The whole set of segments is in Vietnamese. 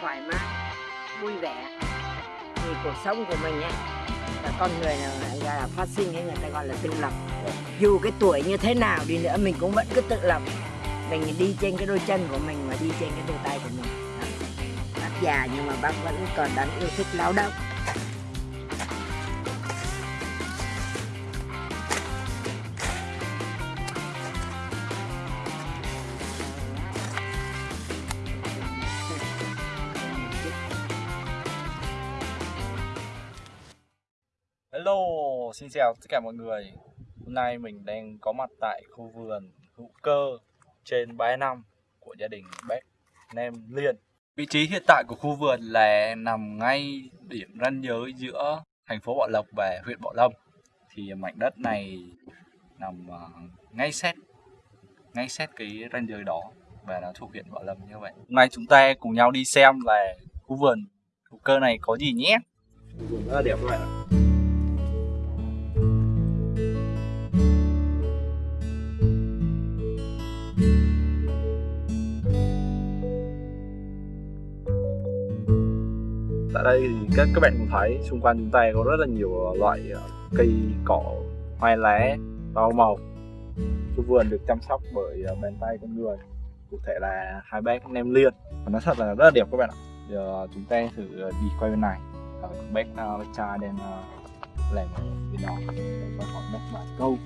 thoải mái vui vẻ. Vì cuộc sống của mình ấy là con người là, là, là phát sinh hay người ta gọi là tự lập. Dù cái tuổi như thế nào đi nữa mình cũng vẫn cứ tự lập. Mình đi trên cái đôi chân của mình và đi trên cái đôi tay của mình. Bác già nhưng mà bác vẫn còn đang yêu thích lao động. Hello, xin chào tất cả mọi người. Hôm nay mình đang có mặt tại khu vườn hữu cơ trên bãi năm của gia đình bác Nem Liên. Vị trí hiện tại của khu vườn là nằm ngay điểm ranh giới giữa thành phố Bảo Lộc và huyện Bảo Lâm. Thì mảnh đất này nằm à, ngay sát ngay sát cái ranh giới đó và nó thuộc huyện Bảo Lâm như vậy. Hôm nay chúng ta cùng nhau đi xem là khu vườn hữu cơ này có gì nhé. Khu vườn rất là đẹp các bạn ạ. Tại đây thì các các bạn cũng thấy xung quanh chúng ta có rất là nhiều ờ, loại ờ, cây cỏ hoa lá rau màu. Khu vườn được chăm sóc bởi ờ, bàn tay con người. Cụ thể là hai bác nem liên. Và nó thật là rất là đẹp các bạn ạ. Giờ chúng ta thử đi quay bên này. Ờ, bác cha đang làm ở bên đó. Để cho họ bác vài câu.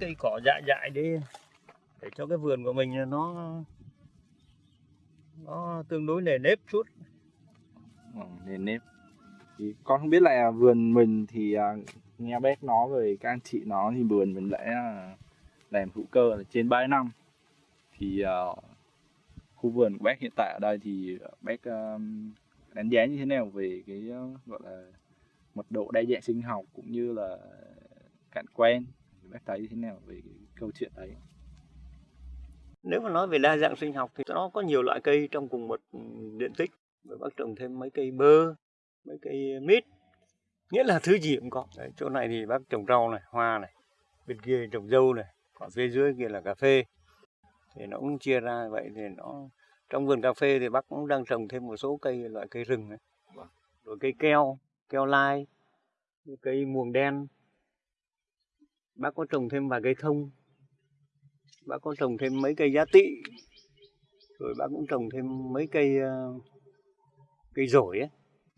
Cây cỏ dại dại đi để cho cái vườn của mình nó nó tương đối nề nếp chút. Ờ, ừ, nền nếp. Thì con không biết là vườn mình thì à, nghe bác nói về các anh chị nó thì vườn mình đã à, làm hữu cơ là trên 3 năm. Thì à, khu vườn của bác hiện tại ở đây thì bác đánh giá như thế nào về cái gọi là mật độ đa dạng sinh học cũng như là cảnh quan? Bác thấy thế nào về cái câu chuyện đấy? Nếu mà nói về đa dạng sinh học thì nó có nhiều loại cây trong cùng một ừ, diện tích. Rồi bác trồng thêm mấy cây bơ mấy cây mít. Nghĩa là thứ gì cũng có. Đấy, chỗ này thì bác trồng rau này hoa này bên kia trồng dâu này còn phía dưới kia là cà phê. Thì nó cũng chia ra vậy thì nó trong vườn cà phê thì bác cũng đang trồng thêm một số cây loại cây rừng ấy. Rồi cây keo keo lai cây muồng đen bác có trồng thêm vài cây thông bác có trồng thêm mấy cây giá tị rồi bác cũng trồng thêm mấy cây ờ, cây rổi ấy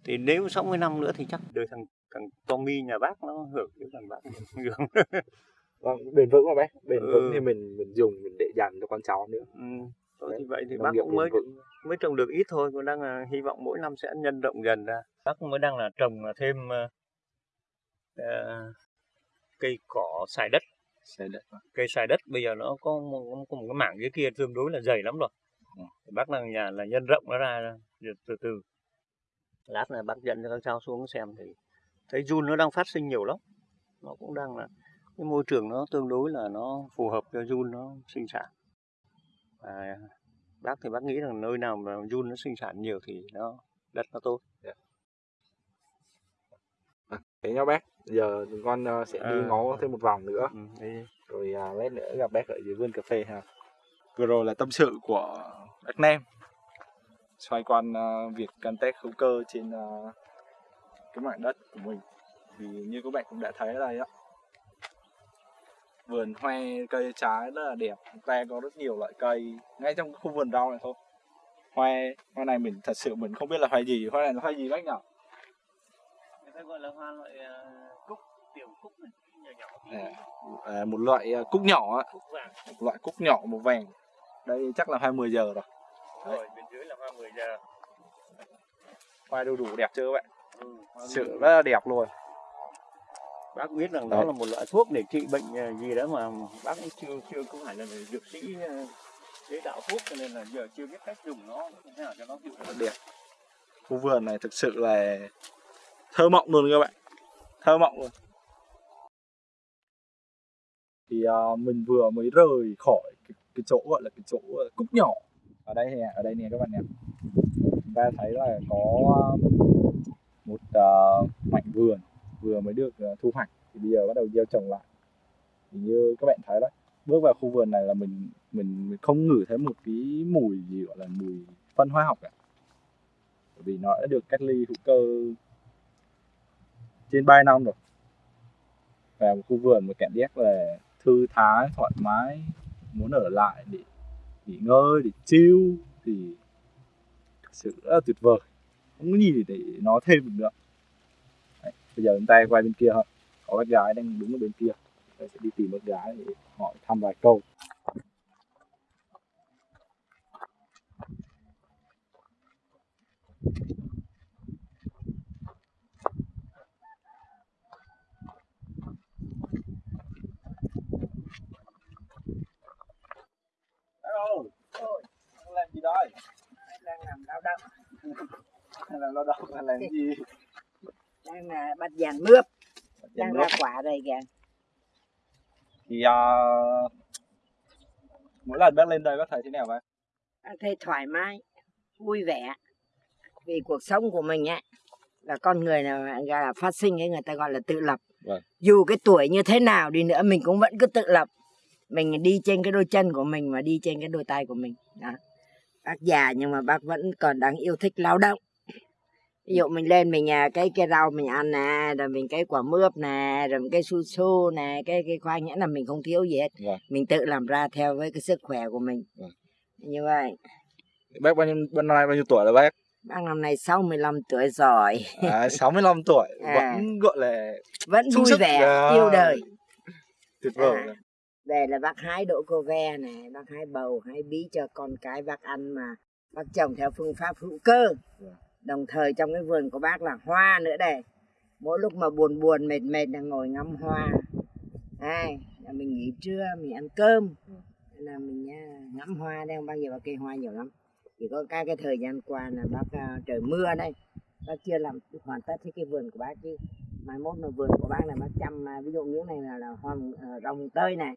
thì nếu 60 năm nữa thì chắc đời thằng thằng Tommy nhà bác nó hưởng cái thằng bác hưởng vâng bền vững mà bác bền Ừ. vững thì mình mình dùng mình để dành cho con cháu nữa ừ. Thôi thì vậy thì bác cũng mới vững. mới trồng được ít thôi còn đang là hy vọng mỗi năm sẽ nhân rộng dần ra bác mới đang là trồng thêm ờ, cây cỏ xài đất. Sẽ đất cây xài đất bây giờ nó có một, có một cái mảng dưới kia tương đối là dày lắm rồi. Ừ. thì bác đang nhà là nhân rộng nó ra từ từ từ. Lát là bác dẫn cho các cháu xuống xem thì thấy run nó đang phát sinh nhiều lắm. Nó cũng đang là cái môi trường nó tương đối là nó phù hợp cho run nó sinh sản. Và bác thì bác nghĩ rằng nơi nào mà run nó sinh sản nhiều thì nó đất nó tốt thế nha bác giờ con ờ, sẽ đi Ờ. ngó thêm một vòng nữa. Ừ, đi. rồi à, lát nữa gặp bác ở dưới vườn cà phê ha. Vừa rồi là tâm sự của bác Nam xoay quanh à, việc canh tác hữu cơ trên à, cái mảnh đất của mình. Thì như các bạn cũng đã thấy ở đây á vườn hoa cây trái rất là đẹp. Chúng ta có rất nhiều loại cây ngay trong khu vườn rau này thôi. Hoa hoa này mình thật sự mình không biết là hoa gì hoa này là hoa gì bác nhỉ ta gọi là hoa loại ờ, cúc tiểu cúc này nhỏ nhỏ. À, à, một loại à, cúc nhỏ á. Một loại cúc nhỏ màu vàng. Đây chắc là hoa 10 giờ rồi. Rồi bên dưới là hoa 10 giờ. Hoa đu đủ đẹp chưa các bạn? Ừ, sự rất là đẹp luôn. Bác biết rằng Đấy. đó là một loại thuốc để trị bệnh gì đó mà bác cũng chưa chưa không phải là dược sĩ chế tạo thuốc cho nên là giờ chưa biết cách dùng nó thế nào cho nó hiệu quả đẹp. Khu vườn này thực sự là thơ mộng luôn các bạn. Thơ mộng luôn. Thì uh, mình vừa mới rời khỏi cái, cái chỗ gọi là cái chỗ à, cúc nhỏ. Ở đây nè ở đây nè các bạn nè. Chúng ta thấy là có à, một uh, mảnh vườn vừa mới được uh, thu hoạch. Thì bây giờ bắt đầu gieo trồng lại. Thì như các bạn thấy đấy bước vào khu vườn này là mình mình, mình không ngửi thấy một cái mùi gì gọi là mùi phân hóa học cả. Bởi vì nó đã được cách ly hữu cơ trên 3 năm rồi. Và một khu vườn một cảm giác là thư thái thoải mái muốn ở lại để nghỉ ngơi để chill thì thực sự rất là tuyệt vời. Không có gì để, nói thêm được nữa. Đấy, bây giờ chúng ta quay bên kia thôi. Có bác gái đang đứng ở bên kia. Tôi sẽ đi tìm bác gái để hỏi thăm vài câu. Hello, đang làm gì đây? đang làm lao động Hay là lao động hay làm gì? đang là bắt dàn mướp. Đang ra quả đây kìa. Thì uh, mỗi lần bác lên đây bác thấy thế nào vậy? Đang thấy thoải mái vui vẻ. Vì cuộc sống của mình ấy là con người là gọi là phát sinh ấy người ta gọi là tự lập. Vâng. dù cái tuổi như thế nào đi nữa mình cũng vẫn cứ tự lập. Mình đi trên cái đôi chân của mình và đi trên cái đôi tay của mình. Đó. bác già nhưng mà bác vẫn còn đang yêu thích lao động ví dụ mình lên mình à, cái cái rau mình ăn nè rồi mình cái quả mướp nè rồi mình cái su su nè cái cái khoai nhãn là mình không thiếu gì hết Vâng. mình tự làm ra theo với cái sức khỏe của mình Vâng. như vậy Bác bao nhiêu bên nay bao nhiêu tuổi rồi bác? bác năm nay 65 tuổi rồi À, 65 tuổi À. vẫn gọi là vẫn vui sức. vẻ À. yêu đời tuyệt vời. À. về là bác hái đỗ cô ve này bác hái bầu hái bí cho con cái bác ăn mà bác trồng theo phương pháp hữu cơ Vâng đồng thời trong cái vườn của bác là hoa nữa đây. Mỗi lúc mà buồn buồn mệt mệt là ngồi ngắm hoa. Hai là mình nghỉ trưa mình ăn cơm. Là mình à, ngắm hoa đây không bao giờ bác cây hoa nhiều lắm. Chỉ có cái cái thời gian qua là bác uh, trời mưa đây. Bác chưa làm hoàn tất cái vườn của bác chứ. Mai mốt là vườn của bác là bác chăm à, ví dụ những này là, là hoa uh, rồng tơi này.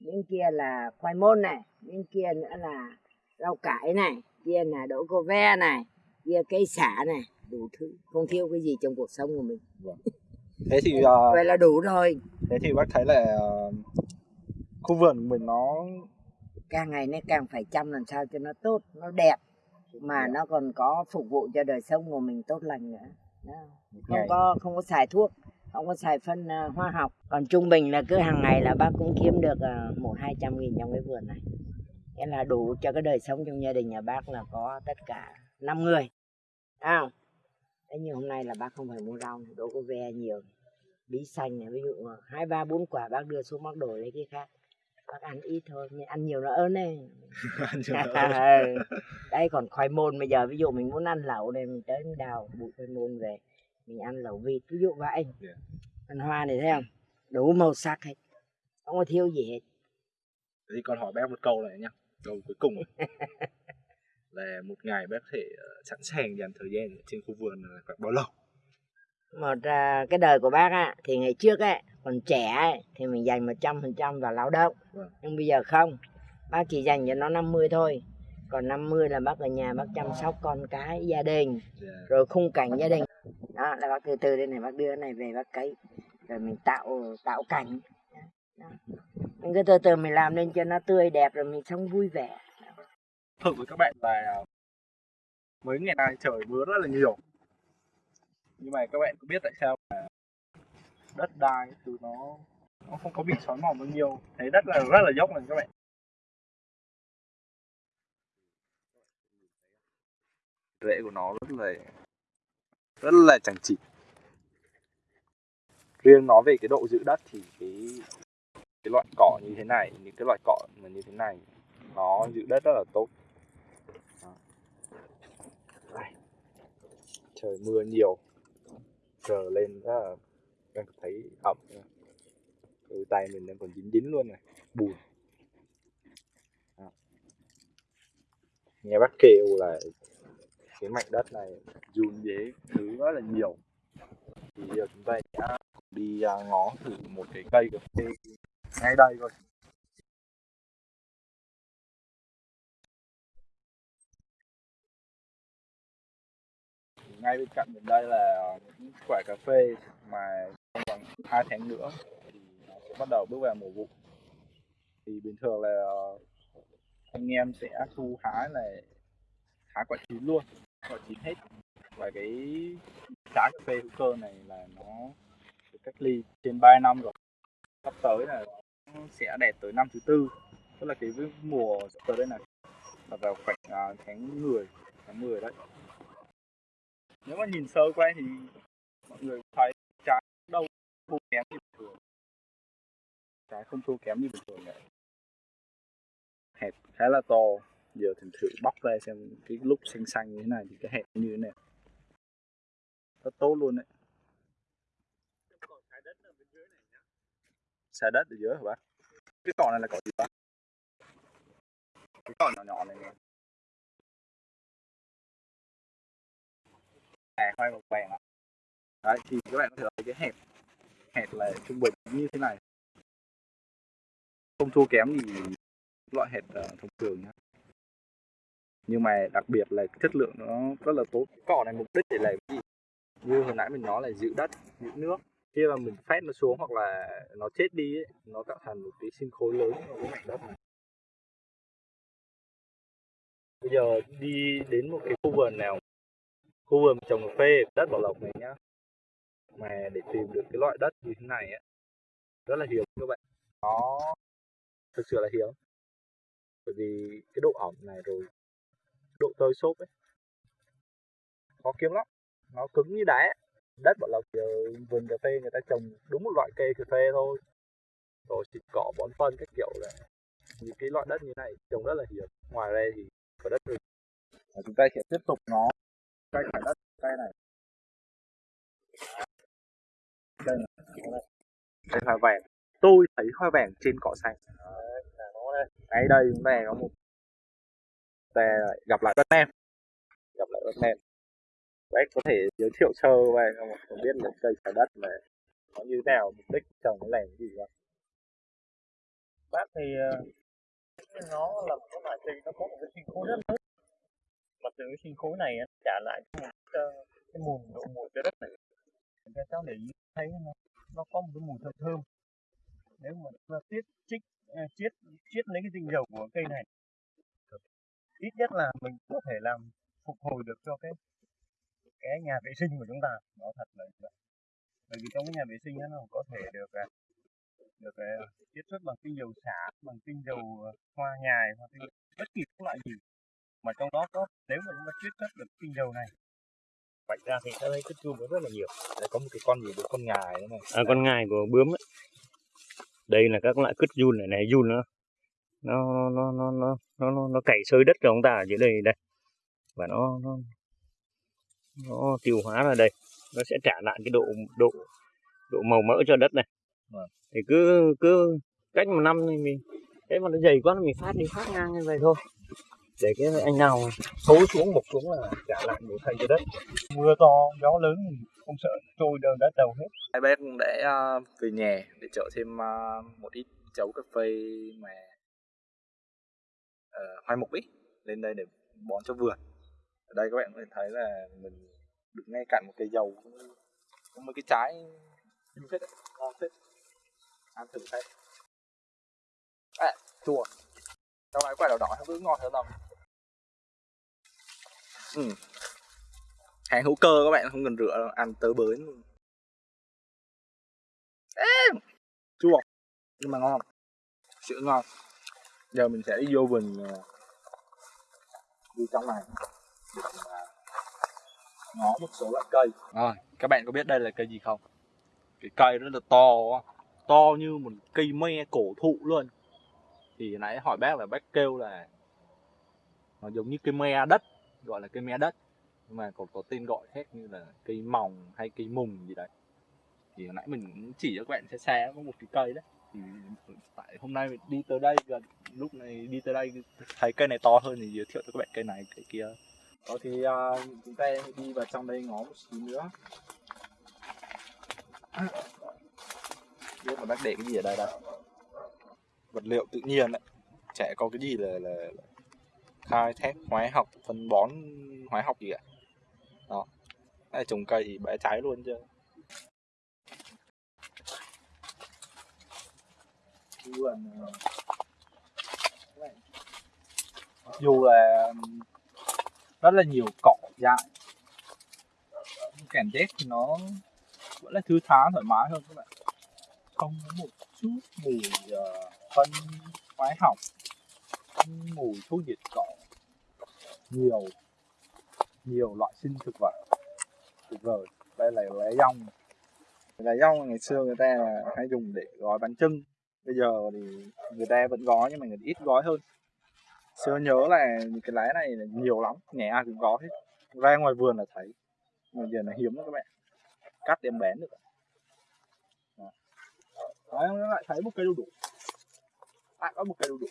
Những kia là khoai môn này. Những kia nữa là rau cải này. Kia là đỗ cô ve này kia cây xả này đủ thứ. Không thiếu cái gì trong cuộc sống của mình. Thế thì ờ, vậy là đủ rồi. thế thì bác thấy là ờ, khu vườn của mình nó càng ngày nó càng phải chăm làm sao cho nó tốt nó đẹp. Mà nó còn có phục vụ cho đời sống của mình tốt lành nữa. Đó. không có không có xài thuốc không có xài phân à, hóa học. Còn trung bình là cứ hàng ngày là bác cũng kiếm được một hai trăm nghìn trong cái vườn này. Nghĩa là đủ cho cái đời sống trong gia đình nhà bác là có tất cả năm người Thấy không? Thế nhưng hôm nay là bác không phải mua rau đỗ có ve nhiều. Bí xanh này ví dụ hai ba bốn quả bác đưa xuống bác đổi lấy cái khác. Bác ăn ít thôi nhưng ăn nhiều nó ớn đấy. Ừ. đây còn khoai môn bây giờ ví dụ mình muốn ăn lẩu này mình tới mình đào bụi khoai môn về mình ăn lẩu vịt ví dụ vậy. Yeah. ăn hoa này thấy không? Đủ màu sắc hết không có thiếu gì hết. Thì còn hỏi bác một câu này nhá câu cuối cùng là một ngày bác có thể ờ, sẵn sàng dành thời gian trên khu vườn là khoảng bao lâu một à, cái đời của bác á thì ngày trước ấy còn trẻ ấy, thì mình dành một trăm phần trăm vào lao động Vâng. nhưng bây giờ không bác chỉ dành cho nó 50 thôi còn 50 là bác ở nhà bác chăm sóc con cái gia đình Yeah. rồi khung cảnh gia đình đó là bác từ từ đây này bác đưa này về bác cấy rồi mình tạo tạo cảnh đó. mình cứ từ từ mình làm lên cho nó tươi đẹp rồi mình sống vui vẻ thử với các bạn là mấy ngày nay trời mưa rất là nhiều. Nhưng mà các bạn có biết tại sao mà đất đai từ nó nó không có bị xói mòn bao nhiêu. Thấy đất là rất là dốc này các bạn. Rễ của nó rất là rất là chẳng chịt. Riêng nói về cái độ giữ đất thì cái cái loại cỏ như thế này, những cái loại cỏ mà như thế này, nó giữ đất rất là tốt Đó. Đây trời mưa nhiều, giờ lên rất là đang thấy ẩm. Từ tay mình đang còn dính dính luôn này, bùn. À. nghe bác kêu là cái mảnh đất này dùn dế thứ rất là nhiều. Thì giờ chúng ta sẽ đi à, ngó thử một cái cây cà phê ngay đây thôi. Ngay bên cạnh mình đây là những quả cà phê mà trong vòng 2 tháng nữa thì nó sẽ bắt đầu bước vào mùa vụ. Thì bình thường là ờ, anh em sẽ thu hái là hái quả chín luôn, quả chín hết. Và cái trái cà phê hữu cơ này là nó được cách ly trên 3 năm rồi. Sắp tới là nó sẽ đẹp tới năm thứ tư, tức là cái mùa sắp tới đây này là vào khoảng ờ, tháng 10 tháng 10 đấy nếu mà nhìn sơ qua thì mọi người thấy trái đâu thua kém như bình thường. Trái không thua kém như bình thường này hẹp khá là to. Giờ thì thử bóc ra xem cái lúc xanh xanh như thế này thì cái hẹp như thế này. Rất tốt luôn đấy. Xà đất ở dưới hả bác? Cái cỏ này là cỏ gì bác? Cái cỏ nhỏ nhỏ này này à khoai màu vàng ạ. Đấy thì các bạn có thể thấy cái hẹp hẹp là trung bình như thế này. Không thua kém gì loại hẹp uh, ờ, thông thường nhá. Nhưng mà đặc biệt là chất lượng nó rất là tốt. Cỏ này mục đích để làm gì? Như hồi nãy mình nói là giữ đất giữ nước. Khi mà mình phát nó xuống hoặc là nó chết đi ấy, nó tạo thành một cái sinh khối lớn ở cái mảnh đất này. Bây giờ đi đến một cái khu vườn nào khu vườn trồng cà phê, đất bảo lộc này nhá. Mà để tìm được cái loại đất như thế này á, rất là hiếm các bạn. Nó thực sự là hiếm. Bởi vì cái độ ẩm này rồi, độ tơi xốp ấy, khó kiếm lắm. Nó cứng như đá. Đất bảo lộc giờ vườn cà phê người ta trồng đúng một loại cây cà phê thôi. Rồi xịt cỏ bón phân các kiểu là những cái loại đất như này trồng rất là hiếm. Ngoài ra thì có đất rừng. Chúng ta sẽ tiếp tục nó cây phải đất cây này. Đây này. Đây hoa vàng. Tôi thấy hoa vàng trên cỏ xanh. Ngay đây chúng ta có một ta gặp lại Batman gặp lại Batman bác có thể giới thiệu sơ về không không biết là cây trái đất mà nó như thế nào mục đích trồng nó làm gì không? Bác thì ờ, nó là một loại cây nó có một cái sinh khối rất lớn mà từ cái sinh khối này trả lại cho cái, ờ, cái mùi độ mùi trái đất này cho cháu để ý thấy nó nó có một cái mùi thơm thơm. Nếu mà chúng ta tiết trích à, chiết chiết lấy cái tinh dầu của cây này ít nhất là mình có thể làm phục hồi được cho cái cái nhà vệ sinh của chúng ta. Nó thật là như vậy bởi vì trong cái nhà vệ sinh đó, nó có thể được à, được à, chiết xuất bằng tinh dầu xả bằng tinh dầu hoa nhài hoặc tinh bất kỳ các loại gì mà trong đó có nếu mà chúng ta chiết xuất được tinh dầu này vạch ra thì ta thấy cái chum nó rất là nhiều. Đây có một cái con gì được con ngài nữa này à, con ngài của bướm ấy. đây là các loại cứt giun này này giun nó nó nó nó nó nó nó, nó cày sơi đất cho chúng ta ở dưới đây đây. Và nó nó nó tiêu hóa ra đây. Nó sẽ trả lại cái độ độ độ màu mỡ cho đất này. Vâng. thì cứ cứ cách một năm thì mình thế mà nó dày quá thì mình phát đi phát ngang như vậy thôi để cái anh nào xối xuống một xuống là trả lại một thay cho đất. Mưa to gió lớn thì không sợ trôi đường đất đầu hết. Hai bé cũng để uh, ờ, về nhà để chở thêm uh, một ít chấu cà phê mà uh, hoai mục ít lên đây để bón cho vườn. Ở đây các bạn có thể thấy là mình đứng ngay cạnh một cây dầu có mấy cái trái như phết ngon phết ăn thử thấy à, chua trong này quả đỏ đỏ nó cứ ngon hơn đâu ừ. hàng hữu cơ các bạn không cần rửa đâu ăn tới bới luôn. Ê, chua. Nhưng mà ngon sữa ngon. Giờ mình sẽ đi vô vườn ờ, đi trong này. Ngó một số loại cây. Rồi các bạn có biết đây là cây gì không? Cái cây rất là to to như một cây me cổ thụ luôn. Thì nãy hỏi bác là bác kêu là nó giống như cây me đất gọi là cây me đất. Nhưng mà còn có tên gọi khác như là cây mòng hay cây mùng gì đấy. Thì hồi nãy mình cũng chỉ cho các bạn xe xe có một cái cây đấy. Thì tại hôm nay mình đi tới đây gần lúc này đi tới đây thấy cây này to hơn thì giới thiệu cho các bạn cây này cây kia. Đó thì uh, chúng ta đi vào trong đây ngó một xíu nữa. Biết mà bác để cái gì ở đây đâu vật liệu tự nhiên đấy. Trẻ có cái gì là, là, là khai thác hóa học phân bón hóa học gì ạ? đó. Đây, trồng cây thì bẻ cháy luôn chứ. Vườn ờ, dù là rất là nhiều cỏ dại. Cảm giác thì nó vẫn là thư thái thoải mái hơn các bạn. Không có một chút mùi uh, phân hóa học mùi thuốc diệt cỏ nhiều nhiều loại sinh thực vật. Tuyệt vời đây là lá dong lá dong ngày xưa người ta là hay dùng để gói bánh trưng bây giờ thì người ta vẫn gói nhưng mà người ít gói hơn. Xưa nhớ là cái lá này là nhiều lắm nhà ai cũng có hết. Ra ngoài vườn là thấy. Mà giờ là hiếm lắm các bạn. Cắt đem bán được. Đấy, nó lại thấy một cây đu đủ. Lại có một cây đu đủ.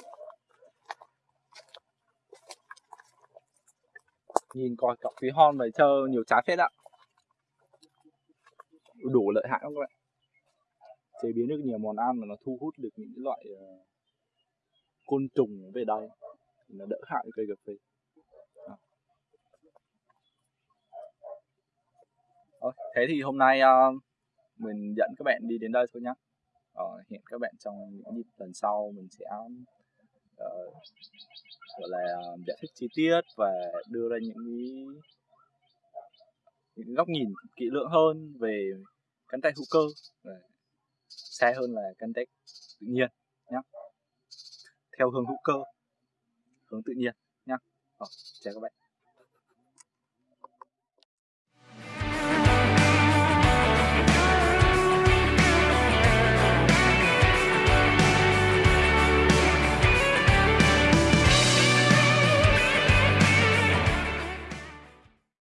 Nhìn coi cọc phí hon này chơi nhiều trái phết ạ. Đủ lợi hại không các bạn? Chế biến được nhiều món ăn mà nó thu hút được những loại uh, côn trùng về đây thì nó đỡ hại cây cà phê. Ờ, thế thì hôm nay uh, mình dẫn các bạn đi đến đây thôi nhé ờ, hẹn các bạn trong những dịp lần sau mình sẽ uh, gọi là giải thích chi tiết và đưa ra những cái những góc nhìn kỹ lưỡng hơn về canh tác hữu cơ xa hơn là canh tác tự nhiên nhé theo hướng hữu cơ hướng tự nhiên nhé ờ, chào các bạn.